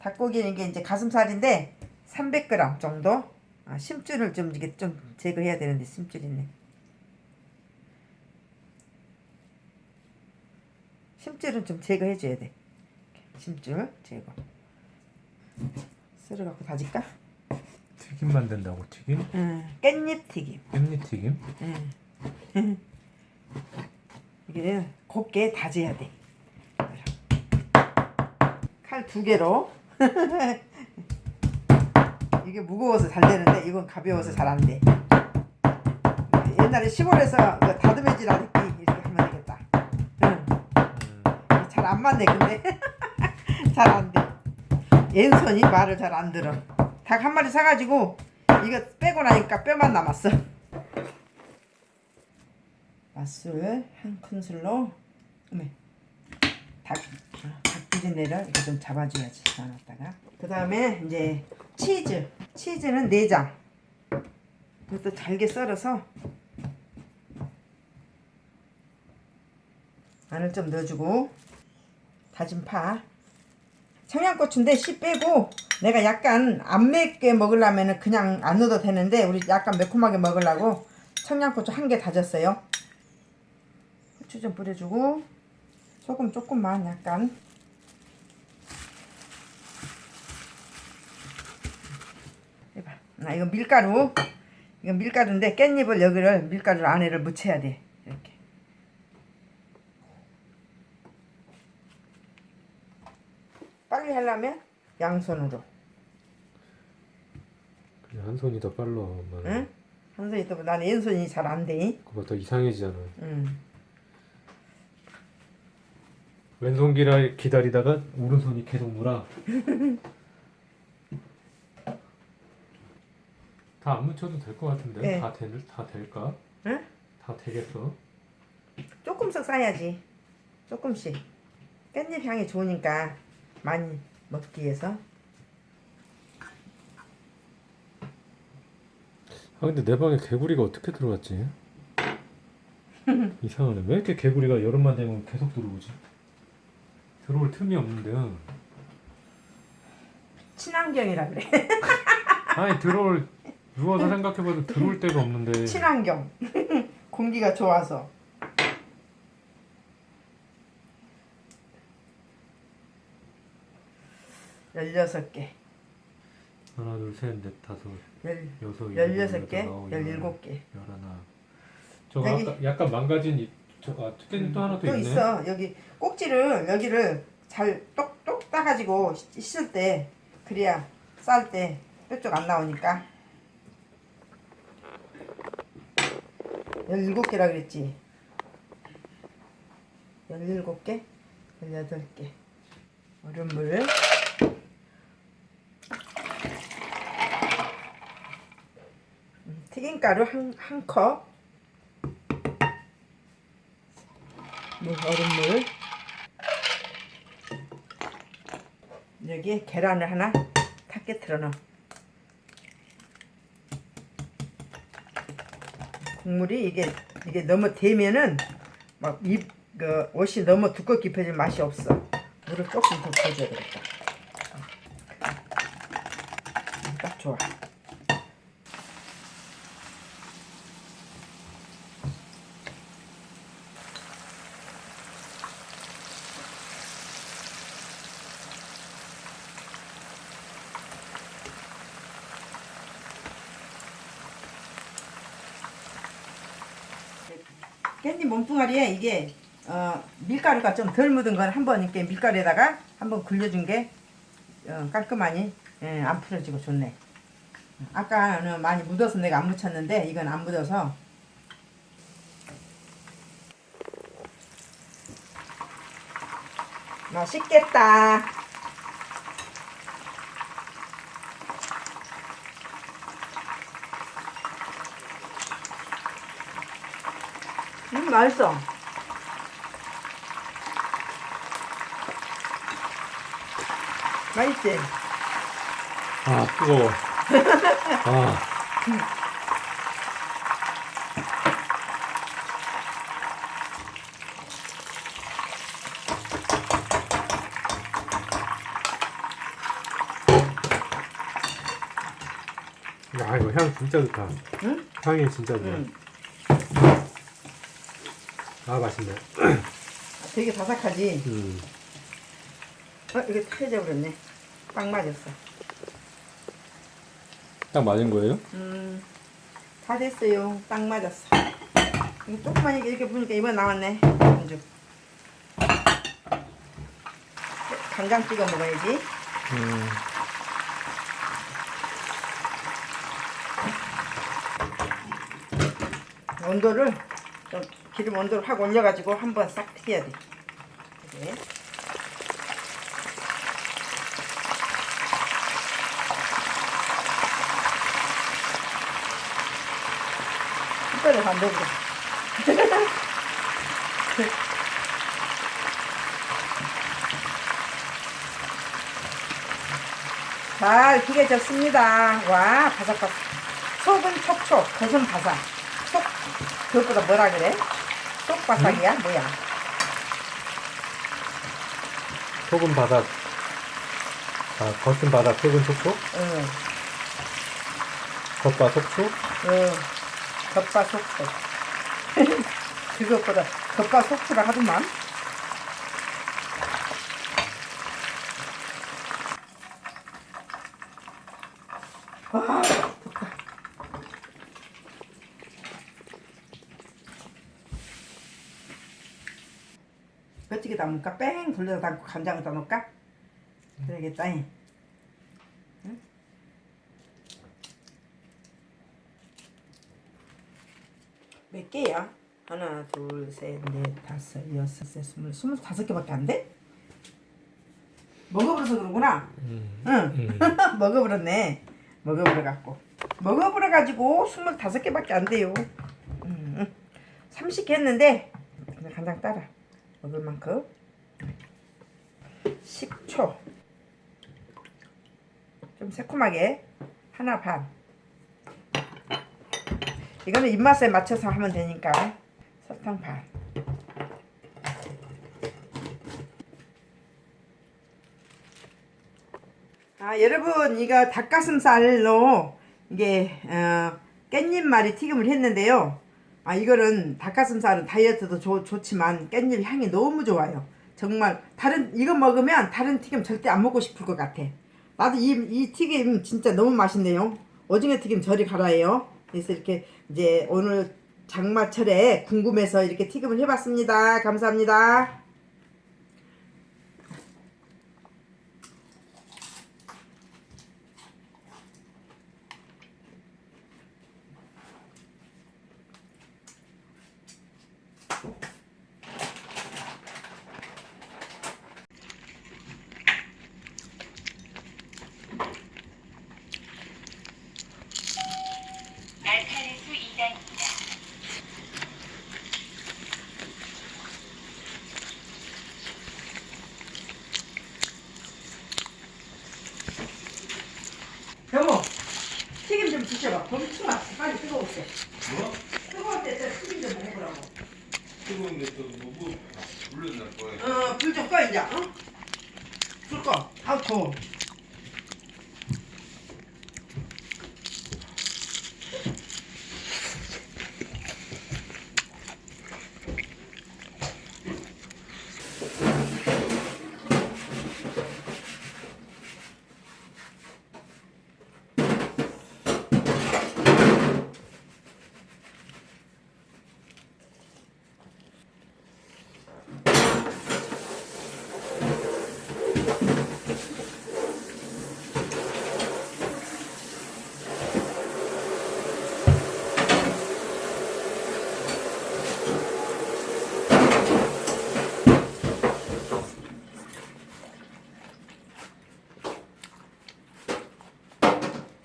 닭고기는 이게 이제 가슴살인데 300g 정도. 아, 심줄을 좀 이게 좀 제거해야 되는데 심줄 있네. 심줄은 좀 제거해 줘야 돼. 심줄 제거. 썰어 갖고 다질까? 튀김 만든다고 튀김? 응. 깻잎 튀김. 깻잎 튀김? 응. 이게 곱게 다져야 돼. 칼 두 개로. 이게 무거워서 잘 되는데 이건 가벼워서 잘 안 돼. 옛날에 시골에서 이거 다듬어질 아랫기 이렇게 하면 되겠다. 응. 음, 잘안 맞네 근데 잘 안 돼. 왼손이 말을 잘 안 들어. 닭 한 마리 사가지고 이거 빼고 나니까 뼈만 남았어. 맛술 한 큰술로 어메 닭 어, 닭비린내를 이렇게 좀 잡아줘야지 나눴다가. 그 다음에 이제 치즈. 치즈는 4장. 이것도 잘게 썰어서 마늘 좀 넣어주고. 다진 파. 청양고추인데 씨 빼고 내가 약간 안 맵게 먹으려면 그냥 안 넣어도 되는데 우리 약간 매콤하게 먹으려고 청양고추 한 개 다졌어요. 후추 좀 뿌려주고 소금 조금만 약간. 해봐. 나 이거 밀가루. 이거 밀가루인데 깻잎을 여기를 밀가루 안에를 묻혀야 돼. 이렇게. 빨리 하려면 양손으로. 그냥 한 손이 더 빨라 엄마는. 응? 한 손이 또 나는 왼손이 잘 안 돼. 그거보다 더 이상해지잖아. 응. 왼손 기라 기다리다가 오른손이 계속 놀아 다 안 묻혀도 될 것 같은데 네. 다, 될, 다 될까? 응? 다 되겠어? 조금씩 싸야지. 조금씩. 깻잎 향이 좋으니까 많이 먹기 위해서. 아 근데 내 방에 개구리가 어떻게 들어왔지? 이상하네 왜 이렇게 개구리가 여름만 되면 계속 들어오지? 들어올 틈이 없는데요 친환경이라 그래. 아니 들어올 누워서 생각해봐도 들어올 데가 없는데 친환경. 공기가 좋아서. 열여섯 개, 하나 둘셋넷 다섯 열 여섯 열여섯 개, 열일곱 개. 열하나 저거 아까 약간 망가진 이, 저 아, 깻잎 또 하나 또 또 있네 있어. 여기 꼭지를 여기를 잘 똑똑 따가지고 씻- 씻을 때 그래야 쌀 때 뾰족 안 나오니까. 17개라 그랬지. 17개, 18개. 얼음물. 음, 튀김가루 한, 한 컵. 물, 얼음물. 여기에 계란을 하나 탁 깨트려 넣어. 국물이 이게 이게 너무 되면은 막 입 그 옷이 너무 두껍게 입혀질 맛이 없어. 물을 조금 더 부어줘야 되겠다. 음, 딱 좋아. 깻잎 몸뚱아리에 이게 어, 밀가루가 좀 덜 묻은 건 한번 이렇게 밀가루에다가 한번 굴려준 게 어, 깔끔하니 예, 안 풀어지고 좋네. 아까는 많이 묻어서 내가 안 묻혔는데 이건 안 묻어서 맛있겠다. 맛있어. 맛있지? 아, 뜨거워. 아. 야, 이거 향 진짜 좋다. 응? 향이 진짜 좋아. 응. 아 맛있네. 되게 바삭하지. 음. 어 이게 타져 버렸네. 딱 맞았어. 딱 맞은 거예요? 음, 다 됐어요. 딱 맞았어. 이거 조금만 이렇게, 보니까 이번 나왔네. 안주. 간장 찍어 먹어야지. 음. 온도를 좀 기름 온도를 확 올려가지고 한번 싹 튀겨야 돼. 이렇게. 숟가락 반대로. 잘 튀겨졌습니다. 와, 바삭바삭. 속은 촉촉, 겉은 바삭. 속, 그것보다 뭐라 그래? 속 바삭이야? 뭐야? 소금 바닥. 아 겉은 바닥, 속은 촉촉. 응, 겉바 속촉. 응. 겉바 속촉. 그것보다 겉바 속촉을 하더만. 와, 좋다. 어떻게 담을까? 뺑 돌려서 담고 간장을 담을까? 그러겠다. 잉. 몇 개야? 하나, 둘, 셋, 넷, 다섯, 여섯, 셋, 스물, 스물 다섯 개밖에 안 돼? 먹어버려서 그러구나. 음. 응, 음. 먹어버렸네. 먹어버려 갖고. 먹어버려 가지고 스물 다섯 개밖에 안 돼요. 음, 음. 30개 했는데 간장 따라 먹을 만큼. 10초. 좀 새콤하게 하나 반. 이거는 입맛에 맞춰서 하면 되니까 설탕 반. 아 여러분 이거 닭가슴살로 이게 어, 깻잎말이 튀김을 했는데요. 아 이거는 닭가슴살은 다이어트도 좋, 좋지만 깻잎 향이 너무 좋아요. 정말 다른 이거 먹으면 다른 튀김 절대 안 먹고 싶을 것 같아. 나도 이, 이 튀김 진짜 너무 맛있네요. 오징어 튀김 저리 가라예요. 그래서 이렇게 이제 오늘 장마철에 궁금해서 이렇게 튀김을 해봤습니다. 감사합니다. 알카레스 2단입니다. 여보, 튀김 좀 드셔봐. 엄청 맛있어. 빨리 뜨거울 때. 뭐? 뜨거울 때 튀김 좀 해보라고. 뜨거운데 또뭐 뭐, 물러날 거야. 어, 불 좀 꺼, 이제. 어? 불 꺼. 아우, 더워.